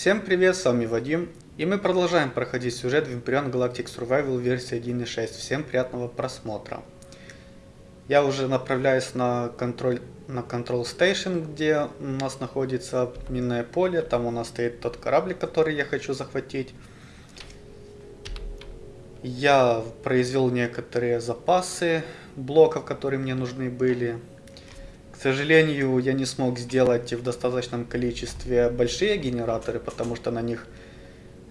Всем привет, с вами Вадим, и мы продолжаем проходить сюжет Vampirion Galactic Survival версии 1.6. Всем приятного просмотра. Я уже направляюсь на контроль на Control Station, где у нас находится минное поле. Там у нас стоит тот корабль, который я хочу захватить. Я произвел некоторые запасы блоков, которые мне нужны были. К сожалению, я не смог сделать в достаточном количестве большие генераторы, потому что на них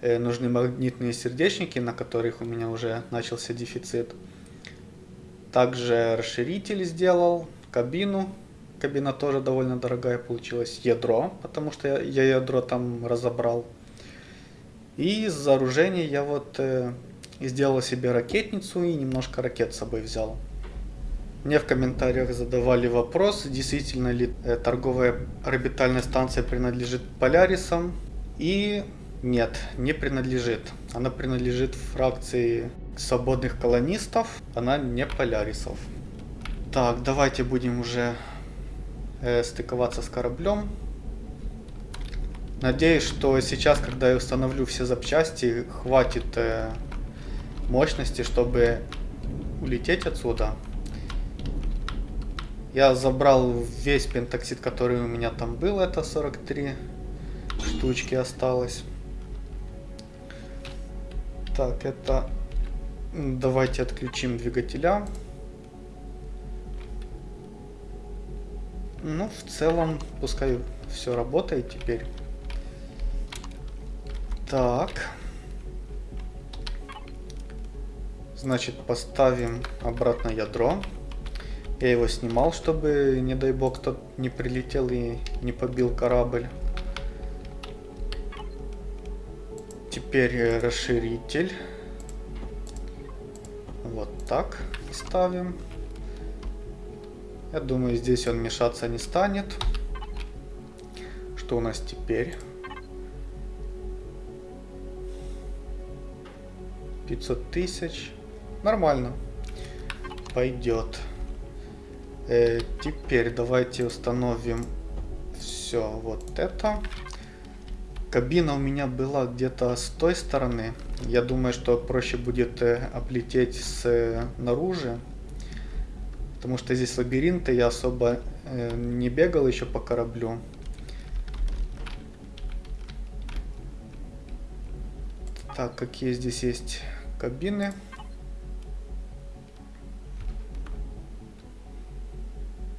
э, нужны магнитные сердечники, на которых у меня уже начался дефицит. Также расширитель сделал, кабину. Кабина тоже довольно дорогая получилась. Ядро, потому что я, я ядро там разобрал. И из вооружения я вот э, сделал себе ракетницу и немножко ракет с собой взял. Мне в комментариях задавали вопрос, действительно ли э, торговая орбитальная станция принадлежит Полярисам. И нет, не принадлежит. Она принадлежит фракции свободных колонистов, она не Полярисов. Так, давайте будем уже э, стыковаться с кораблем. Надеюсь, что сейчас, когда я установлю все запчасти, хватит э, мощности, чтобы улететь отсюда. Я забрал весь пентоксид, который у меня там был, это 43 штучки осталось. Так, это... Давайте отключим двигателя. Ну, в целом, пускай все работает теперь. Так. Значит, поставим обратно ядро. Я его снимал, чтобы, не дай бог, кто не прилетел и не побил корабль. Теперь расширитель. Вот так ставим. Я думаю, здесь он мешаться не станет. Что у нас теперь? 500 тысяч. Нормально. Пойдет. Э, теперь давайте установим все вот это. Кабина у меня была где-то с той стороны. Я думаю, что проще будет э, облететь снаружи. Потому что здесь лабиринты, я особо э, не бегал еще по кораблю. Так, какие здесь есть кабины?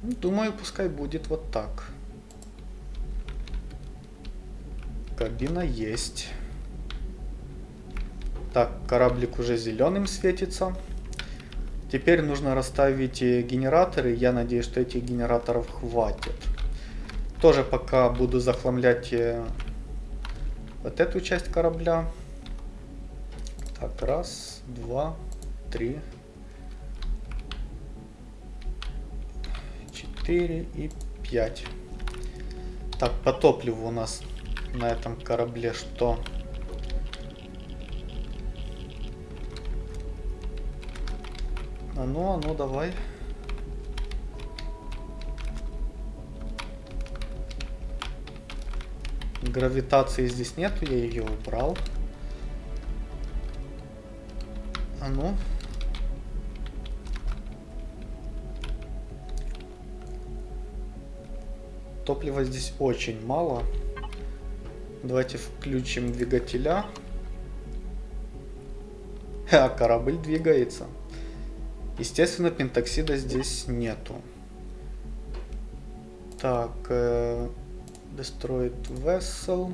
Думаю, пускай будет вот так. Кабина есть. Так, кораблик уже зеленым светится. Теперь нужно расставить генераторы. Я надеюсь, что этих генераторов хватит. Тоже пока буду захламлять э, вот эту часть корабля. Так, раз, два, три, 4 и 5. Так, по топливу у нас на этом корабле что? А ну, а ну, давай. Гравитации здесь нету, я ее убрал. А ну. Топлива здесь очень мало. Давайте включим двигателя. А корабль двигается. Естественно, пентоксида здесь нету. Так, э, Destroyed Vessel.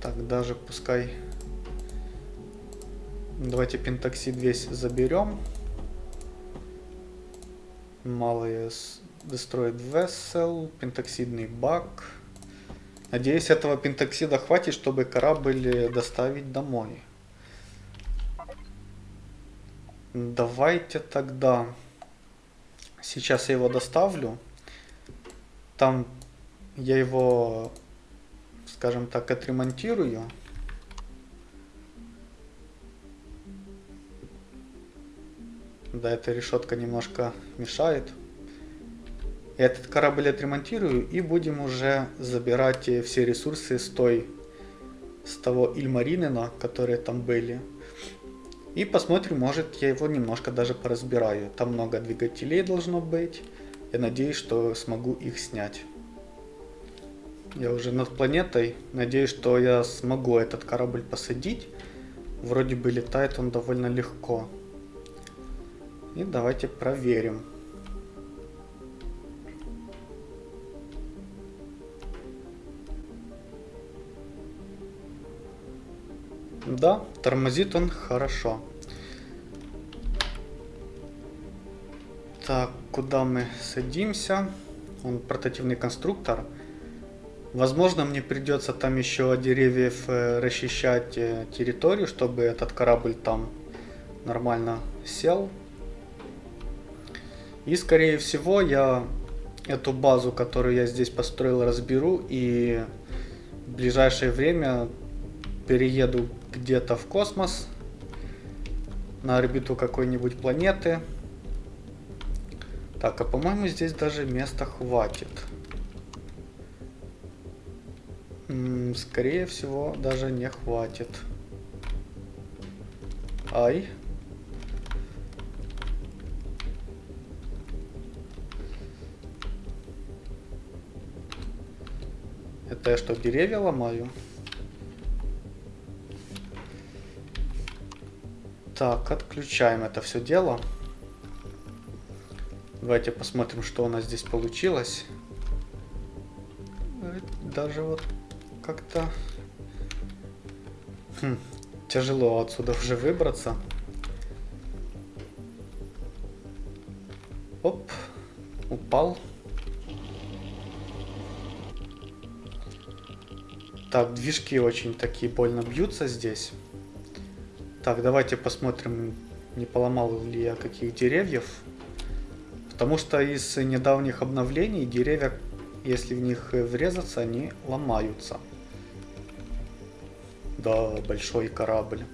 Так, даже пускай... Давайте пентоксид весь заберем. Малые Destroyed Vessel, пентоксидный бак. Надеюсь, этого пентоксида хватит, чтобы корабль доставить домой. Давайте тогда... Сейчас я его доставлю. Там я его, скажем так, отремонтирую. Да, эта решетка немножко мешает. Этот корабль отремонтирую и будем уже забирать э, все ресурсы с той, с того Ильмаринена, которые там были. И посмотрим, может я его немножко даже поразбираю. Там много двигателей должно быть. Я надеюсь, что смогу их снять. Я уже над планетой. Надеюсь, что я смогу этот корабль посадить. Вроде бы летает он довольно легко. И давайте проверим. Да, тормозит он хорошо. Так, куда мы садимся? Он портативный конструктор. Возможно, мне придется там еще от деревьев э, расчищать э, территорию, чтобы этот корабль там нормально сел. И, скорее всего, я эту базу, которую я здесь построил, разберу и в ближайшее время перееду где-то в космос, на орбиту какой-нибудь планеты. Так, а по-моему здесь даже места хватит. Скорее всего, даже не хватит. Ай. Это я что, деревья ломаю? Так, отключаем это все дело. Давайте посмотрим, что у нас здесь получилось. Э, даже вот как-то хм, тяжело отсюда уже выбраться. Оп, упал. Так, движки очень такие больно бьются здесь. Так, давайте посмотрим, не поломал ли я каких деревьев. Потому что из недавних обновлений деревья, если в них врезаться, они ломаются. Да, большой корабль.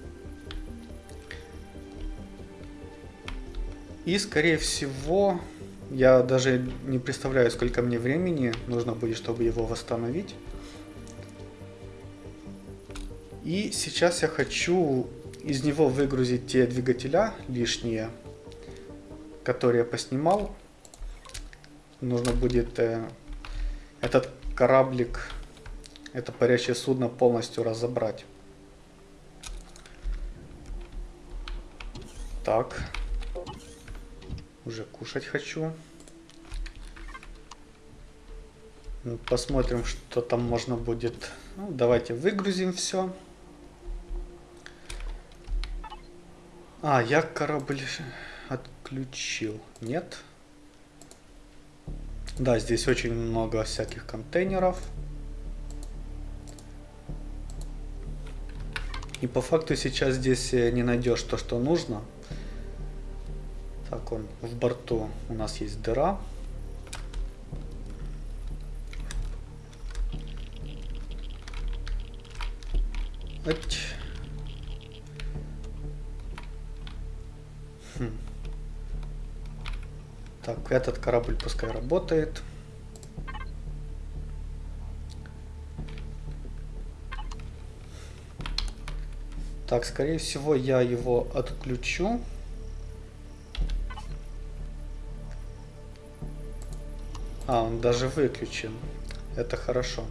И, скорее всего, я даже не представляю, сколько мне времени нужно будет, чтобы его восстановить. И сейчас я хочу из него выгрузить те двигателя лишние, которые я поснимал. Нужно будет э, этот кораблик, это парящее судно полностью разобрать. Так. Уже кушать хочу. Ну, посмотрим, что там можно будет. Ну, давайте выгрузим все. А, я корабль отключил. Нет? Да, здесь очень много всяких контейнеров. И по факту сейчас здесь э, не найдешь то, что нужно. Так, он в борту у нас есть дыра. Эть. Так, этот корабль пускай работает. Так, скорее всего, я его отключу. А, он даже выключен. Это хорошо.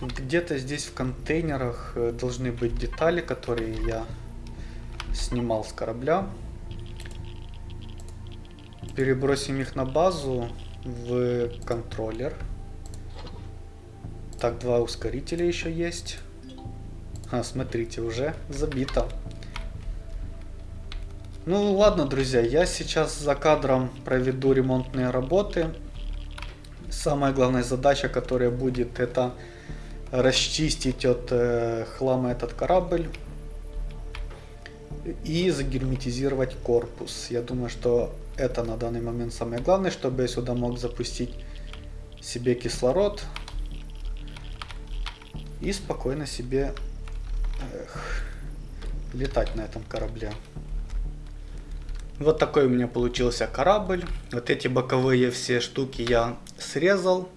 Где-то здесь в контейнерах э, должны быть детали, которые я снимал с корабля перебросим их на базу в контроллер. Так, два ускорителя еще есть. А, смотрите, уже забито. Ну ладно, друзья, я сейчас за кадром проведу ремонтные работы. Самая главная задача, которая будет, это расчистить от э, хлама этот корабль и загерметизировать корпус. Я думаю, что это на данный момент самое главное, чтобы я сюда мог запустить себе кислород и спокойно себе эх, летать на этом корабле. Вот такой у меня получился корабль. Вот эти боковые все штуки я срезал.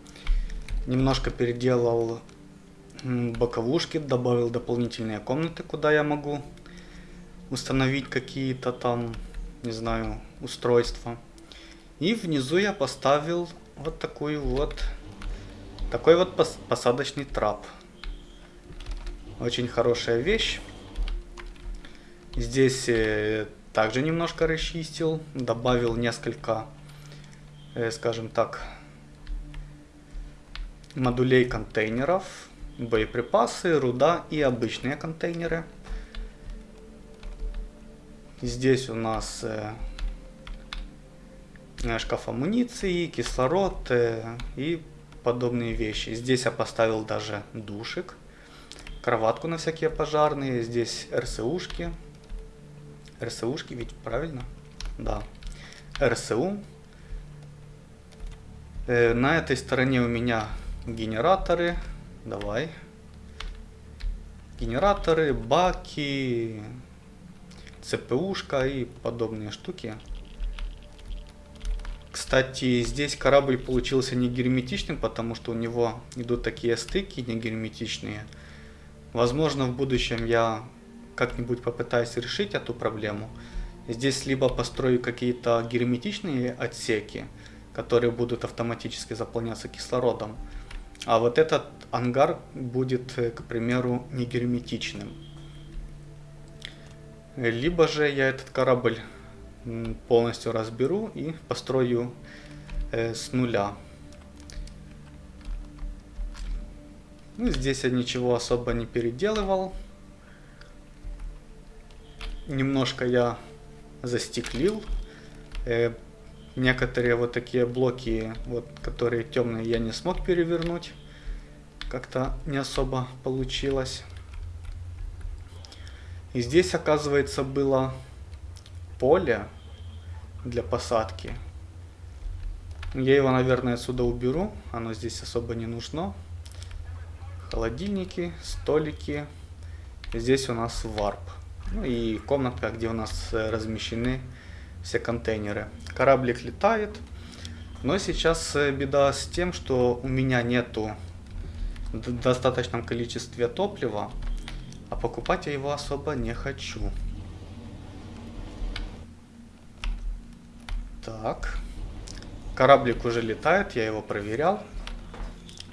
Немножко переделал боковушки, добавил дополнительные комнаты, куда я могу установить какие-то там, не знаю, устройства. И внизу я поставил вот такую вот, такой вот посадочный трап. Очень хорошая вещь. Здесь э, также немножко расчистил, добавил несколько, э, скажем так, модулей контейнеров, боеприпасы, руда и обычные контейнеры. Здесь у нас э, шкаф амуниции, кислород э, и подобные вещи. Здесь я поставил даже душик, кроватку на всякие пожарные, здесь РСУшки. РСУшки ведь правильно? Да. РСУ. Э, на этой стороне у меня генераторы. Давай. Генераторы, баки, ЦПУшка и подобные штуки. Кстати, здесь корабль получился не герметичным, потому что у него идут такие стыки не герметичные. Возможно, в будущем я как-нибудь попытаюсь решить эту проблему. Здесь либо построю какие-то герметичные отсеки, которые будут автоматически заполняться кислородом, а вот этот ангар будет, к примеру, не герметичным. Либо же я этот корабль полностью разберу и построю э, с нуля. Ну, здесь я ничего особо не переделывал. Немножко я застеклил. Э, некоторые вот такие блоки, вот, которые темные, я не смог перевернуть. Как-то не особо получилось. И здесь, оказывается, было поле для посадки. Я его, наверное, отсюда уберу. Оно здесь особо не нужно. Холодильники, столики. Здесь у нас варп. Ну и комнатка, где у нас э, размещены все контейнеры. Кораблик летает. Но сейчас э, беда с тем, что у меня нету в достаточном количестве топлива. Покупать я его особо не хочу. Так. Кораблик уже летает, я его проверял.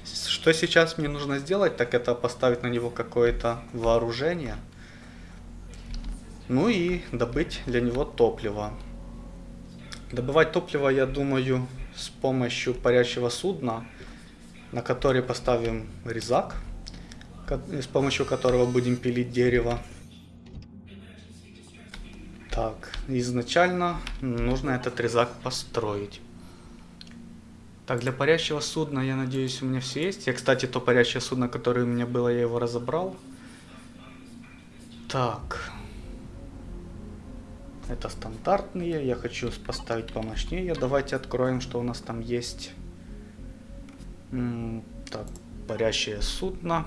Что сейчас мне нужно сделать, так это поставить на него какое-то вооружение. Ну и добыть для него топливо. Добывать топливо, я думаю, с помощью парящего судна, на который поставим резак, с помощью которого будем пилить дерево. Так, изначально нужно этот резак построить. Так, для парящего судна, я надеюсь, у меня все есть. Я, кстати, то парящее судно, которое у меня было, я его разобрал. Так. Это стандартные. Я хочу поставить помощнее. Давайте откроем, что у нас там есть. Так, парящее судно.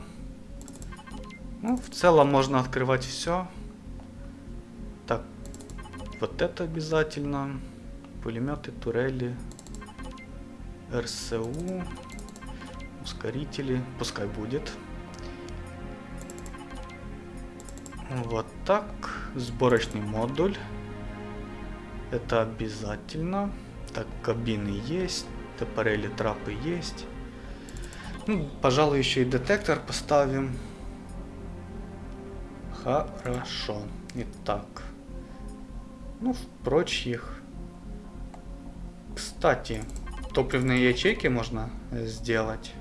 Ну, в целом можно открывать все. Так, вот это обязательно. Пулеметы, турели, РСУ, ускорители, пускай будет. Вот так, сборочный модуль. Это обязательно. Так, кабины есть, топорели, трапы есть. Ну, пожалуй, еще и детектор поставим. Хорошо. Итак. Ну, в прочих. Кстати, топливные ячейки можно сделать.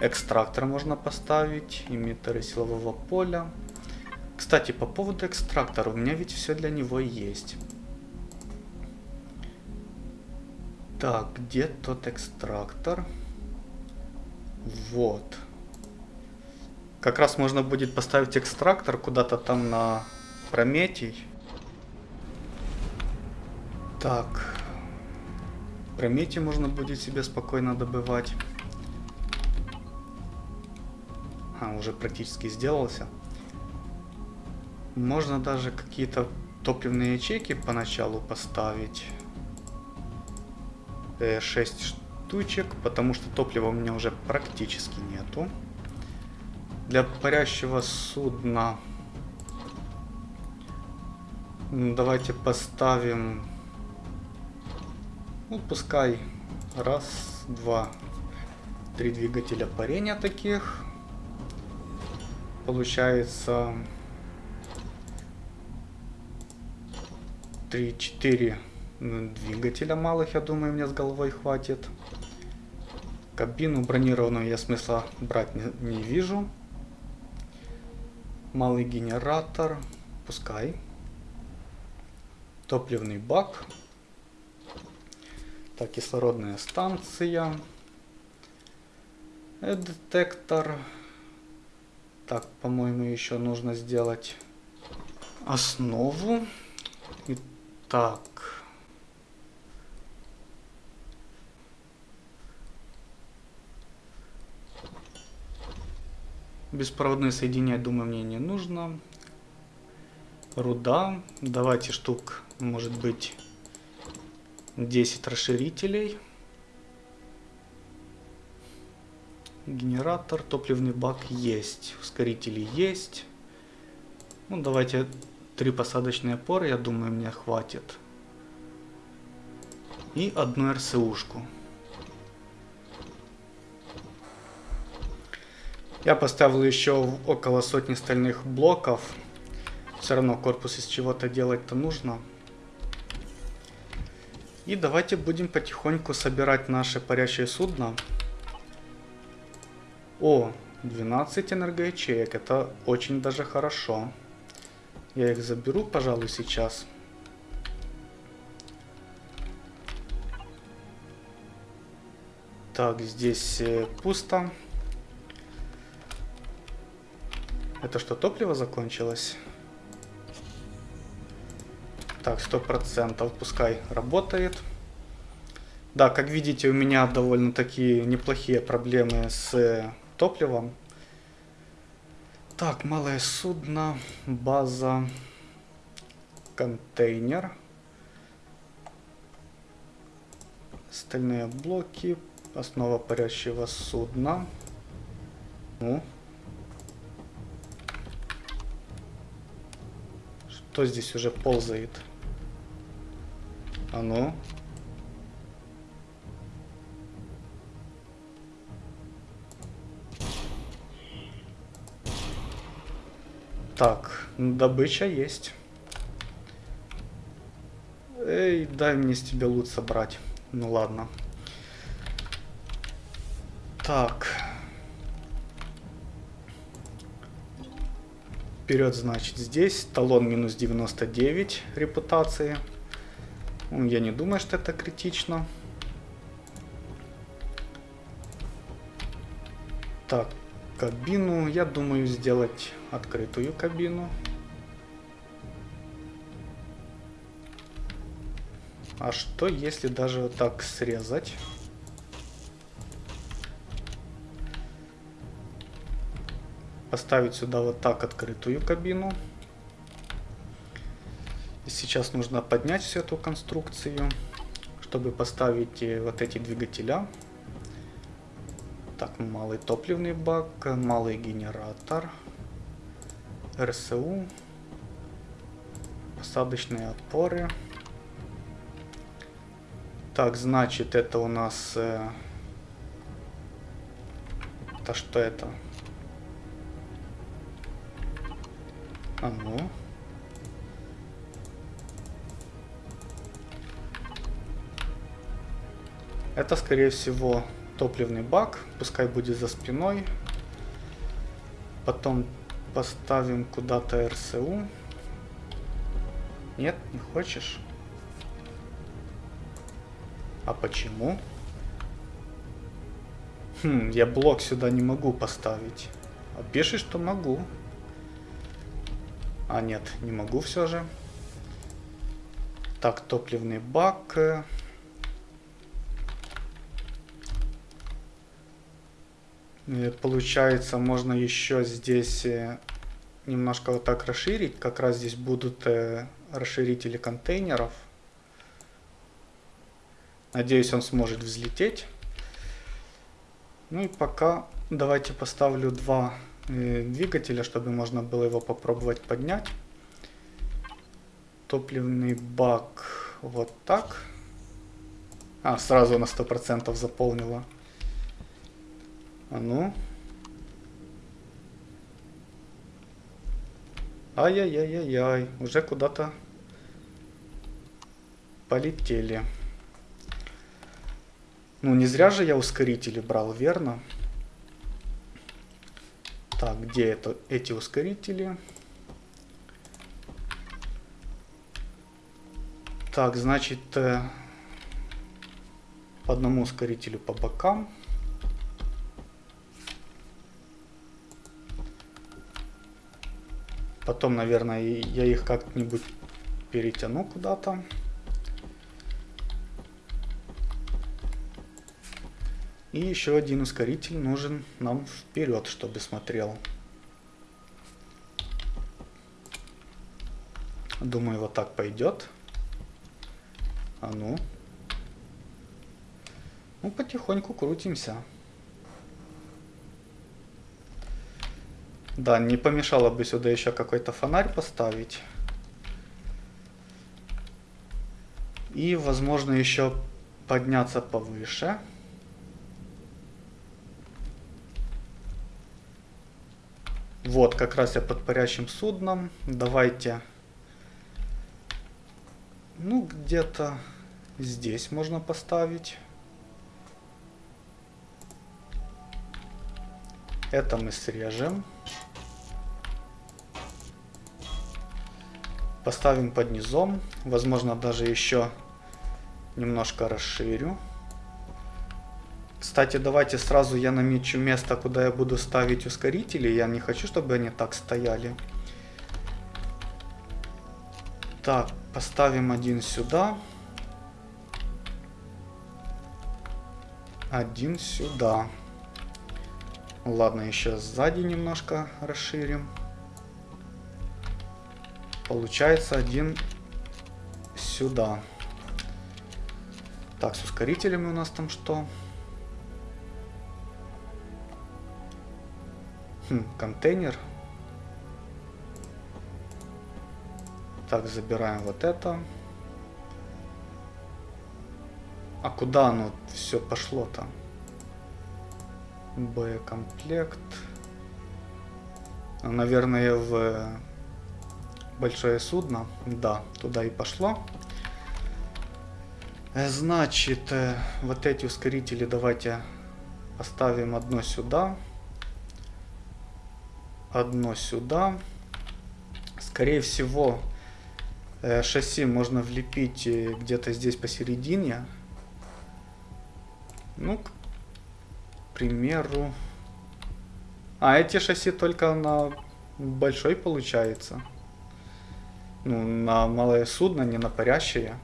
Экстрактор можно поставить. Эмиттеры силового поля. Кстати, по поводу экстрактора. У меня ведь все для него есть. Так, где тот экстрактор? Вот. Как раз можно будет поставить экстрактор куда-то там на Прометий. Так. Прометий можно будет себе спокойно добывать. А, уже практически сделался. Можно даже какие-то топливные ячейки поначалу поставить. 6 штучек, потому что топлива у меня уже практически нету. Для парящего судна давайте поставим, ну пускай раз, два, три двигателя парения таких. Получается 3-4 двигателя малых, я думаю, мне с головой хватит. Кабину бронированную я смысла брать не, не вижу. Малый генератор, пускай. Топливный бак. Так, кислородная станция. Детектор. Так, по-моему, еще нужно сделать основу. Итак. Беспроводное соединение, думаю, мне не нужно. Руда. Давайте штук, может быть, 10 расширителей. Генератор, топливный бак есть. Ускорители есть. Ну, давайте три посадочные опоры, я думаю, мне хватит. И одну РСУшку. Я поставил еще около сотни стальных блоков. Все равно корпус из чего-то делать-то нужно. И давайте будем потихоньку собирать наше парящее судно. О, 12 энергоячеек. Это очень даже хорошо. Я их заберу, пожалуй, сейчас. Так, здесь э, пусто. Это что, топливо закончилось? Так, сто процентов, пускай работает. Да, как видите, у меня довольно такие неплохие проблемы с топливом. Так, малое судно, база, контейнер. Стальные блоки, основа парящего судна. Ну, Кто здесь уже ползает? А ну? Так, добыча есть. Эй, дай мне с тебя лут собрать. Ну ладно. Так. Вперед, значит, здесь. Талон минус 99 репутации. Я не думаю, что это критично. Так, кабину. Я думаю сделать открытую кабину. А что, если даже вот так срезать? Поставить сюда вот так открытую кабину. И сейчас нужно поднять всю эту конструкцию, чтобы поставить вот эти двигателя. Так, малый топливный бак, малый генератор, РСУ, посадочные опоры. Так, значит, это у нас... Э, что это? А ну. Это, скорее всего, топливный бак. Пускай будет за спиной. Потом поставим куда-то РСУ. Нет, не хочешь? А почему? Хм, я блок сюда не могу поставить. А пишет, что могу. А, нет, не могу все же. Так, топливный бак. Получается, можно еще здесь э, немножко вот так расширить. Как раз здесь будут э, расширители контейнеров. Надеюсь, он сможет взлететь. Ну и пока давайте поставлю два двигателя, чтобы можно было его попробовать поднять. Топливный бак вот так. А, сразу на 100% заполнила. А ну. Ай-яй-яй-яй-яй. Уже куда-то полетели. Ну, не зря же я ускорители брал, верно? Так, где это, эти ускорители? Так, значит, э, по одному ускорителю по бокам. Потом, наверное, я их как-нибудь перетяну куда-то. И еще один ускоритель нужен нам вперед, чтобы смотрел. Думаю, вот так пойдет. А ну. Ну, потихоньку крутимся. Да, не помешало бы сюда еще какой-то фонарь поставить. И, возможно, еще подняться повыше. Вот, как раз я под парящим судном. Давайте... Ну, где-то здесь можно поставить. Это мы срежем. Поставим под низом. Возможно, даже еще немножко расширю. Кстати, давайте сразу я намечу место, куда я буду ставить ускорители. Я не хочу, чтобы они так стояли. Так, поставим один сюда. Один сюда. Ладно, еще сзади немножко расширим. Получается один сюда. Так, с ускорителями у нас там что? Хм, контейнер. Так, забираем вот это. А куда оно все пошло-то? Боекомплект. Наверное, в большое судно. Да, туда и пошло. Э, значит, э, вот эти ускорители давайте поставим одно сюда. Одно сюда. Скорее всего, э, шасси можно влепить где-то здесь посередине. Ну, к примеру... А, эти шасси только на большой получается ну, на малое судно, не на парящее.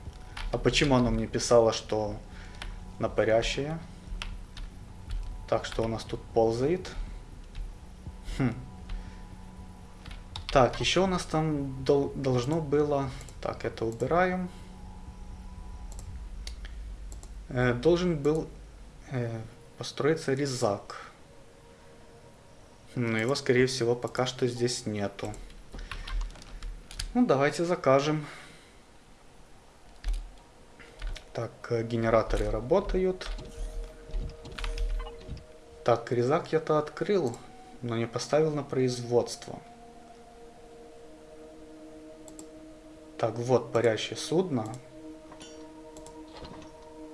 А почему оно мне писало, что на парящее? Так, что у нас тут ползает? Хм. Так, еще у нас там дол должно было... Так, это убираем. Э, должен был э, построиться резак. Но его, скорее всего, пока что здесь нету. Ну, давайте закажем. Так, э, генераторы работают. Так, резак я-то открыл, но не поставил на производство. Так, вот парящее судно.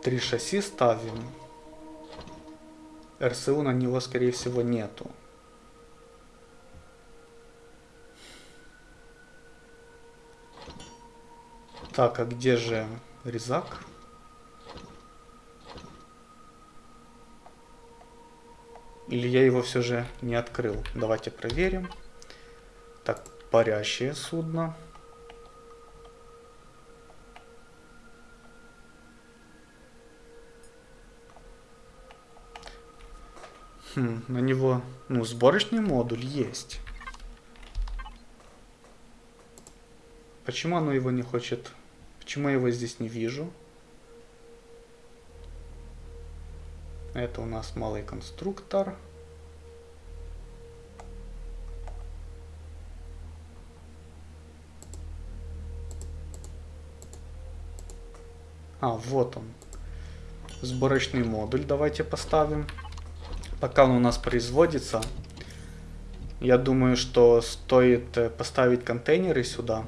Три шасси ставим. РСУ на него, скорее всего, нету. Так, а где же резак? Или я его все же не открыл? Давайте проверим. Так, парящее судно. Хм, на него, ну, сборочный модуль есть. Почему оно его не хочет? Почему я его здесь не вижу? Это у нас малый конструктор. А, вот он. Сборочный модуль давайте поставим. Пока он у нас производится, я думаю, что стоит э, поставить контейнеры сюда.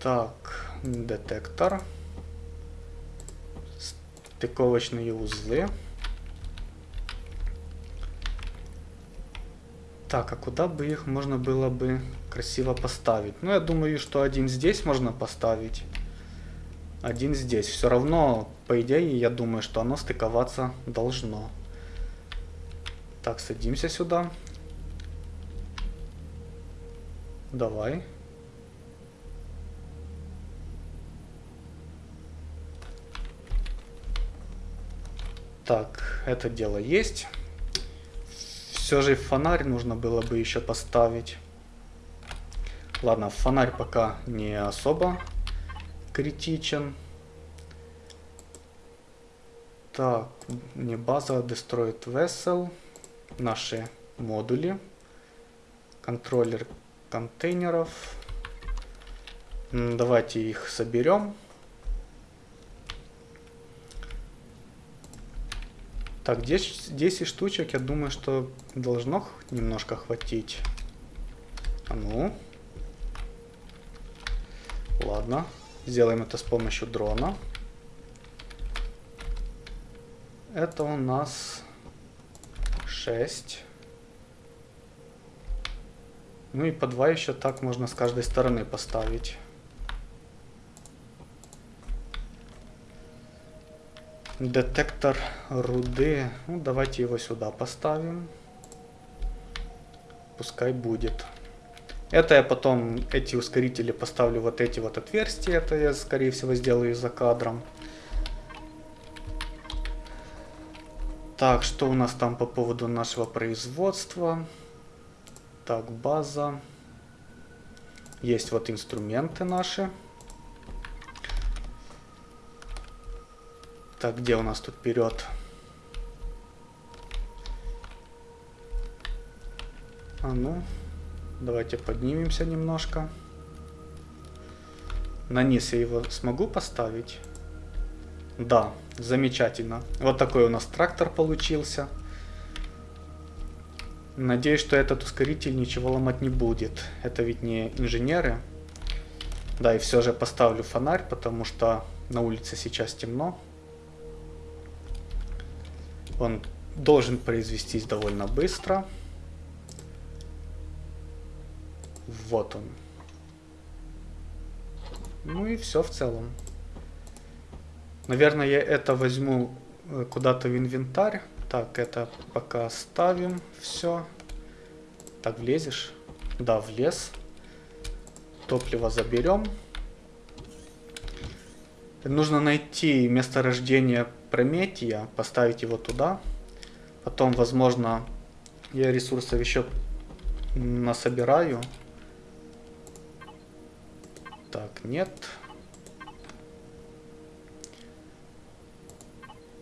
Так, детектор. Стыковочные узлы. Так, а куда бы их можно было бы красиво поставить? Ну, я думаю, что один здесь можно поставить. Один здесь. Все равно, по идее, я думаю, что оно стыковаться должно. Так, садимся сюда. Давай. Так, это дело есть. Все же фонарь нужно было бы еще поставить. Ладно, фонарь пока не особо критичен. Так, не база, Destroyed Vessel. Наши модули. Контроллер контейнеров. Давайте их соберем. Так, 10, 10 штучек, я думаю, что должно немножко хватить. А ну. Ладно. Сделаем это с помощью дрона. Это у нас 6. Ну и по 2 еще так можно с каждой стороны поставить. Детектор руды. Ну, давайте его сюда поставим. Пускай будет. Это я потом, эти ускорители поставлю вот эти вот отверстия. Это я, скорее всего, сделаю за кадром. Так, что у нас там по поводу нашего производства? Так, база. Есть вот инструменты наши. Так, где у нас тут вперед? А ну, давайте поднимемся немножко. На низ я его смогу поставить? Да, замечательно. Вот такой у нас трактор получился. Надеюсь, что этот ускоритель ничего ломать не будет. Это ведь не инженеры. Да, и все же поставлю фонарь, потому что на улице сейчас темно. Он должен произвестись довольно быстро. Вот он. Ну и все в целом. Наверное, я это возьму э, куда-то в инвентарь. Так, это пока ставим. Все. Так, влезешь? Да, влез. Топливо заберем. Нужно найти месторождение Прометия, поставить его туда. Потом, возможно, я ресурсов еще насобираю. Так, нет.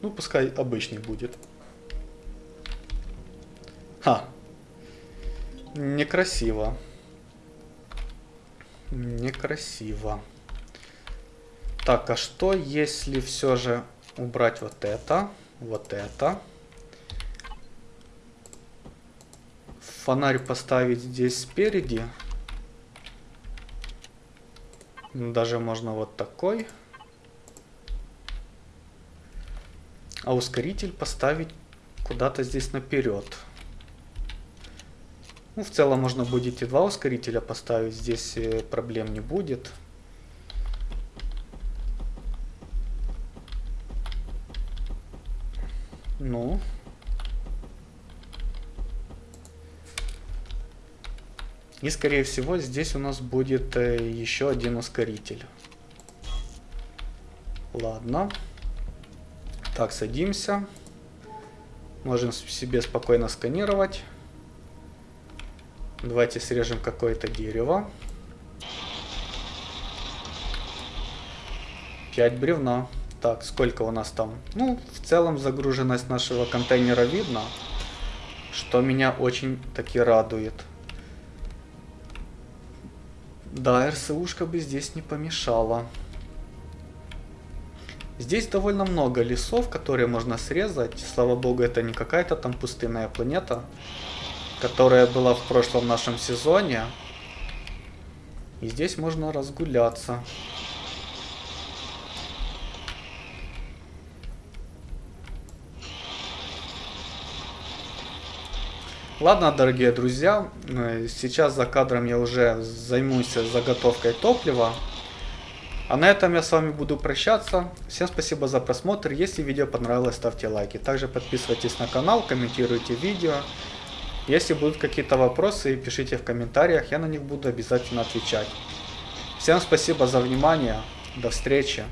Ну, пускай обычный будет. Ха. Некрасиво. Некрасиво. Так, а что если все же убрать вот это, вот это. Фонарь поставить здесь спереди. Даже можно вот такой. А ускоритель поставить куда-то здесь наперед. Ну, в целом можно будет и два ускорителя поставить, здесь э, проблем не будет. Ну. И скорее всего здесь у нас будет э, еще один ускоритель. Ладно. Так, садимся. Можем себе спокойно сканировать. Давайте срежем какое-то дерево. 5 бревна. Так, сколько у нас там? Ну, в целом загруженность нашего контейнера видно, что меня очень таки радует. Да, РСУшка бы здесь не помешала. Здесь довольно много лесов, которые можно срезать. Слава богу, это не какая-то там пустынная планета, которая была в прошлом нашем сезоне. И здесь можно разгуляться. Ладно, дорогие друзья, э, сейчас за кадром я уже займусь заготовкой топлива. А на этом я с вами буду прощаться. Всем спасибо за просмотр. Если видео понравилось, ставьте лайки. Также подписывайтесь на канал, комментируйте видео. Если будут какие-то вопросы, пишите в комментариях, я на них буду обязательно отвечать. Всем спасибо за внимание. До встречи.